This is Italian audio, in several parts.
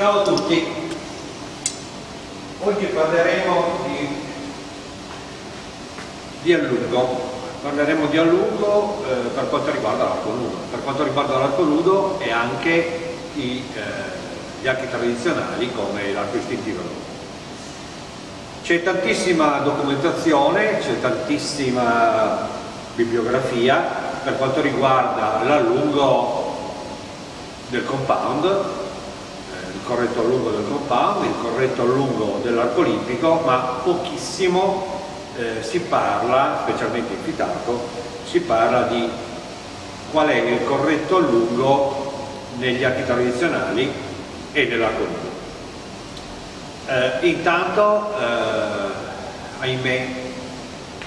Ciao a tutti, oggi parleremo di, di allungo, parleremo di allungo eh, per quanto riguarda l'arco nudo, per quanto riguarda l'arco nudo e anche i, eh, gli archi tradizionali come l'arco istintivo. C'è tantissima documentazione, c'è tantissima bibliografia per quanto riguarda l'allungo del compound corretto allungo del compound, il corretto allungo dell'arco olimpico, ma pochissimo eh, si parla, specialmente in Fitarco, si parla di qual è il corretto allungo negli archi tradizionali e nell'arco lungo. Eh, intanto, eh, ahimè,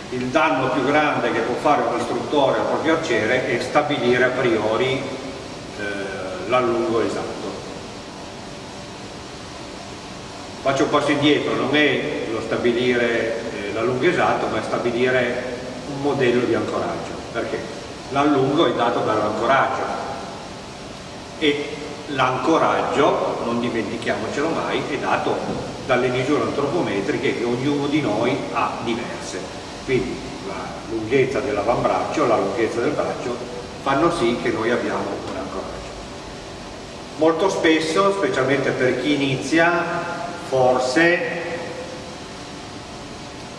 il danno più grande che può fare un istruttore al proprio arciere è stabilire a priori eh, l'allungo esatto faccio un passo indietro, non è lo stabilire eh, l'allungo esatto, ma è stabilire un modello di ancoraggio, perché l'allungo è dato dall'ancoraggio e l'ancoraggio, non dimentichiamocelo mai, è dato dalle misure antropometriche che ognuno di noi ha diverse. Quindi la lunghezza dell'avambraccio, la lunghezza del braccio fanno sì che noi abbiamo un ancoraggio. Molto spesso, specialmente per chi inizia, forse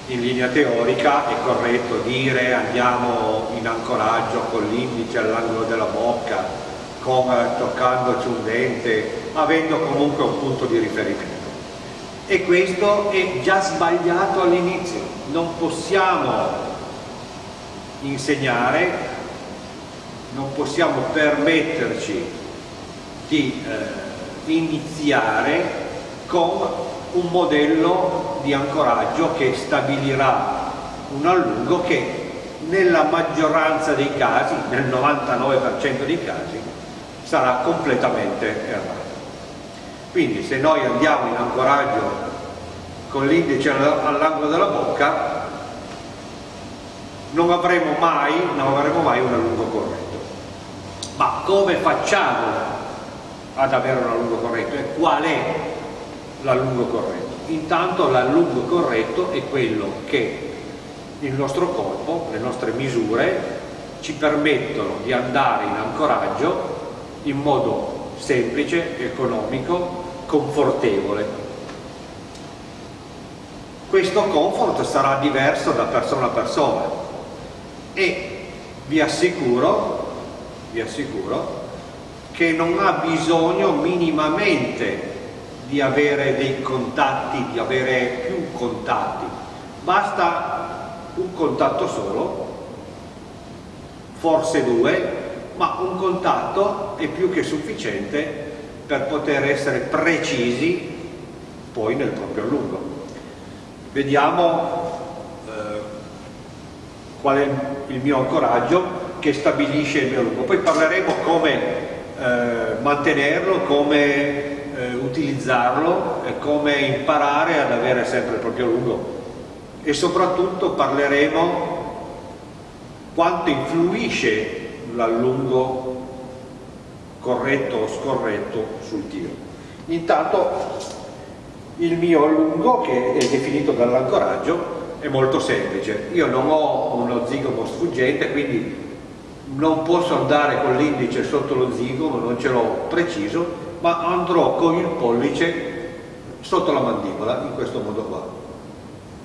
in linea teorica è corretto dire andiamo in ancoraggio con l'indice all'angolo della bocca, come toccandoci un dente, avendo comunque un punto di riferimento. E questo è già sbagliato all'inizio, non possiamo insegnare, non possiamo permetterci di eh, iniziare con un modello di ancoraggio che stabilirà un allungo che nella maggioranza dei casi, nel 99% dei casi, sarà completamente errato. Quindi se noi andiamo in ancoraggio con l'indice all'angolo della bocca, non avremo, mai, non avremo mai un allungo corretto. Ma come facciamo ad avere un allungo corretto e qual è l'allungo corretto. Intanto l'allungo corretto è quello che il nostro corpo, le nostre misure, ci permettono di andare in ancoraggio in modo semplice, economico, confortevole. Questo comfort sarà diverso da persona a persona e vi assicuro, vi assicuro che non ha bisogno minimamente di avere dei contatti, di avere più contatti, basta un contatto solo, forse due, ma un contatto è più che sufficiente per poter essere precisi poi nel proprio allungo. Vediamo eh, qual è il mio ancoraggio che stabilisce il mio allungo. Poi parleremo come eh, mantenerlo, come utilizzarlo e come imparare ad avere sempre il proprio lungo e soprattutto parleremo quanto influisce l'allungo corretto o scorretto sul tiro. Intanto il mio allungo che è definito dall'ancoraggio è molto semplice, io non ho uno zigomo sfuggente quindi non posso andare con l'indice sotto lo zigomo, non ce l'ho preciso ma andrò con il pollice sotto la mandibola in questo modo qua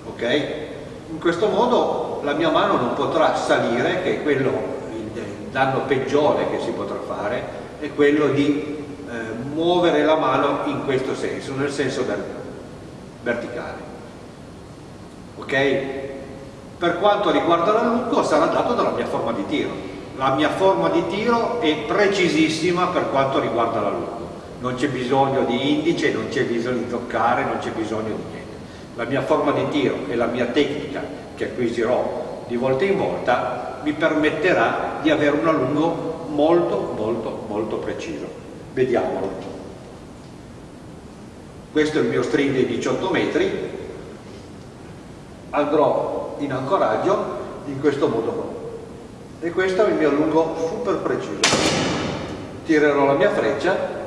ok? in questo modo la mia mano non potrà salire che è quello il danno peggiore che si potrà fare è quello di eh, muovere la mano in questo senso nel senso verticale ok? per quanto riguarda l'allungo sarà dato dalla mia forma di tiro la mia forma di tiro è precisissima per quanto riguarda l'allungo non c'è bisogno di indice, non c'è bisogno di toccare, non c'è bisogno di niente. La mia forma di tiro e la mia tecnica che acquisirò di volta in volta mi permetterà di avere un allungo molto molto molto preciso. Vediamolo. Questo è il mio string di 18 metri, andrò in ancoraggio in questo modo qua. E questo è il mio allungo super preciso. Tirerò la mia freccia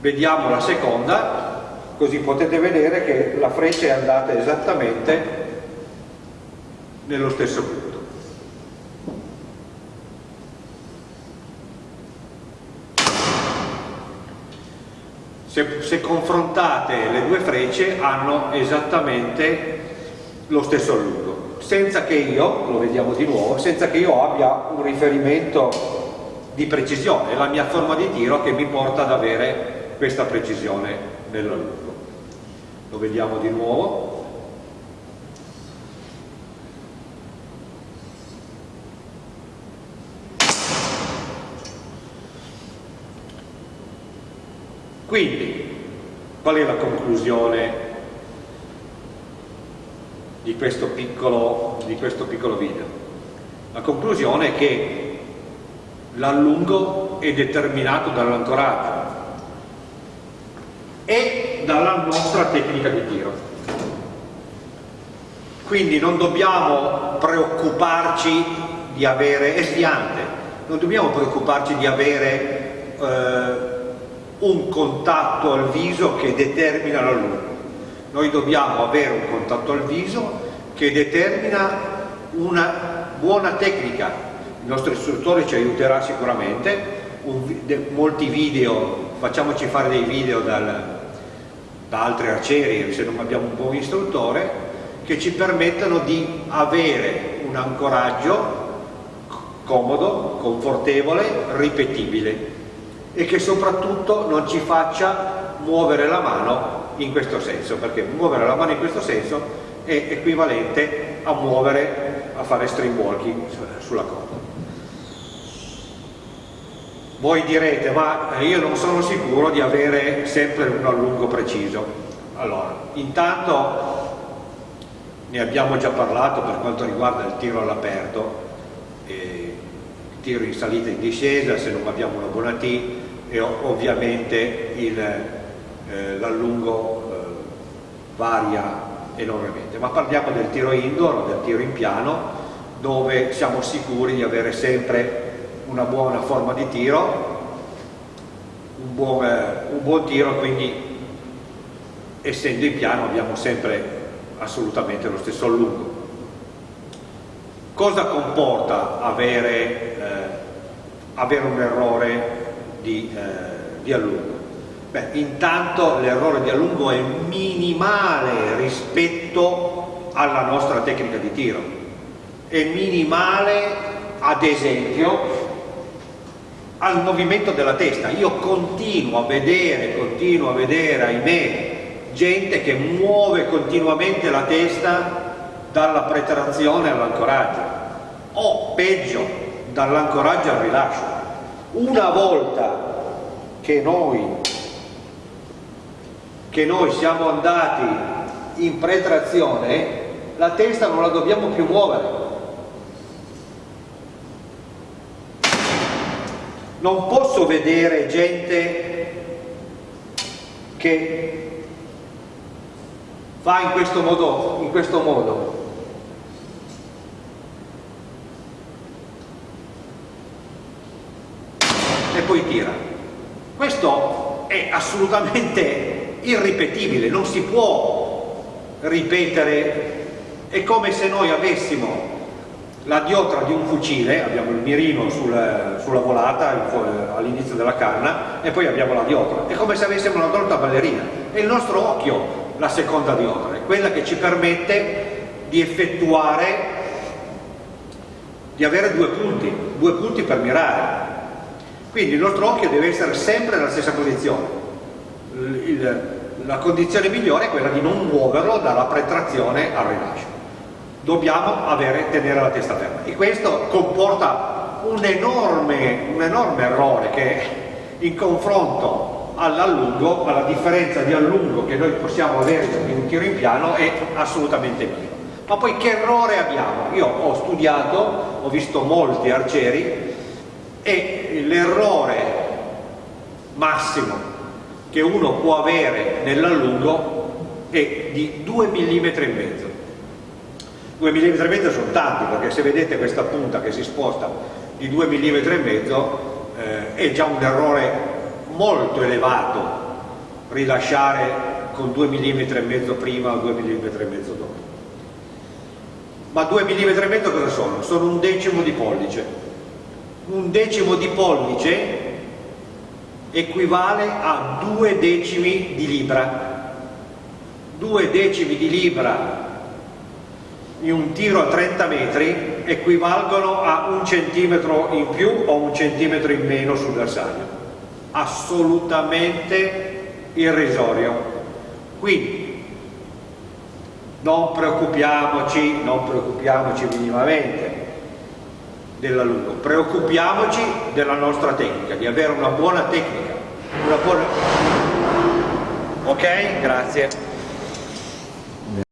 vediamo la seconda così potete vedere che la freccia è andata esattamente nello stesso punto. Se, se confrontate le due frecce hanno esattamente lo stesso allungo. Senza che io, lo vediamo di nuovo, senza che io abbia un riferimento di precisione, la mia forma di tiro che mi porta ad avere questa precisione nell'allungo. Lo vediamo di nuovo. Quindi, qual è la conclusione di questo piccolo, di questo piccolo video? La conclusione è che l'allungo è determinato dall'ancoraggio e dalla nostra tecnica di tiro. Quindi non dobbiamo preoccuparci di avere, è sfiante, non dobbiamo preoccuparci di avere eh, un contatto al viso che determina l'allungo. Noi dobbiamo avere un contatto al viso che determina una buona tecnica. Il nostro istruttore ci aiuterà sicuramente, un, de, molti video, facciamoci fare dei video dal, da altri arcieri se non abbiamo un buon istruttore, che ci permettano di avere un ancoraggio comodo, confortevole, ripetibile e che soprattutto non ci faccia muovere la mano in questo senso, perché muovere la mano in questo senso è equivalente a muovere, a fare string walking sulla corda. Voi direte, ma io non sono sicuro di avere sempre un allungo preciso. Allora, intanto ne abbiamo già parlato per quanto riguarda il tiro all'aperto, il tiro in salita e in discesa, se non abbiamo una buona T, e ovviamente eh, l'allungo eh, varia enormemente. Ma parliamo del tiro indoor, del tiro in piano, dove siamo sicuri di avere sempre una buona forma di tiro, un buon, un buon tiro, quindi essendo in piano abbiamo sempre assolutamente lo stesso allungo. Cosa comporta avere, eh, avere un errore di, eh, di allungo? Beh, intanto l'errore di allungo è minimale rispetto alla nostra tecnica di tiro, è minimale ad esempio al movimento della testa. Io continuo a vedere, continuo a vedere, ahimè, gente che muove continuamente la testa dalla pretrazione all'ancoraggio o peggio dall'ancoraggio al rilascio una volta che noi, che noi siamo andati in pretrazione, la testa non la dobbiamo più muovere. Non posso vedere gente che fa in questo modo, in questo modo e poi tira. Questo è assolutamente irripetibile, non si può ripetere, è come se noi avessimo la diotra di un fucile, abbiamo il mirino sul, sulla volata all'inizio della canna e poi abbiamo la diotra, è come se avessimo una torta ballerina, è il nostro occhio la seconda diotra, è quella che ci permette di effettuare, di avere due punti, due punti per mirare, quindi il nostro occhio deve essere sempre nella stessa posizione. Il, la condizione migliore è quella di non muoverlo dalla pretrazione al rilascio. Dobbiamo avere, tenere la testa ferma e questo comporta un enorme, un enorme errore che in confronto all'allungo, alla differenza di allungo che noi possiamo avere in un tiro in piano è assolutamente minimo. Ma poi che errore abbiamo? Io ho studiato, ho visto molti arcieri e l'errore massimo che uno può avere nell'allungo è di 2 mm e mezzo 2 mm e mezzo sono tanti perché se vedete questa punta che si sposta di 2 mm e mezzo eh, è già un errore molto elevato rilasciare con 2 mm e mezzo prima o 2 mm e mezzo dopo. Ma 2 mm e mezzo cosa sono? Sono un decimo di pollice. Un decimo di pollice equivale a 2 decimi di libra. 2 decimi di libra in un tiro a 30 metri equivalgono a un centimetro in più o un centimetro in meno sul bersaglio. Assolutamente irrisorio. Quindi non preoccupiamoci, non preoccupiamoci minimamente dell'alunno, preoccupiamoci della nostra tecnica, di avere una buona tecnica. Una buona... Ok? Grazie.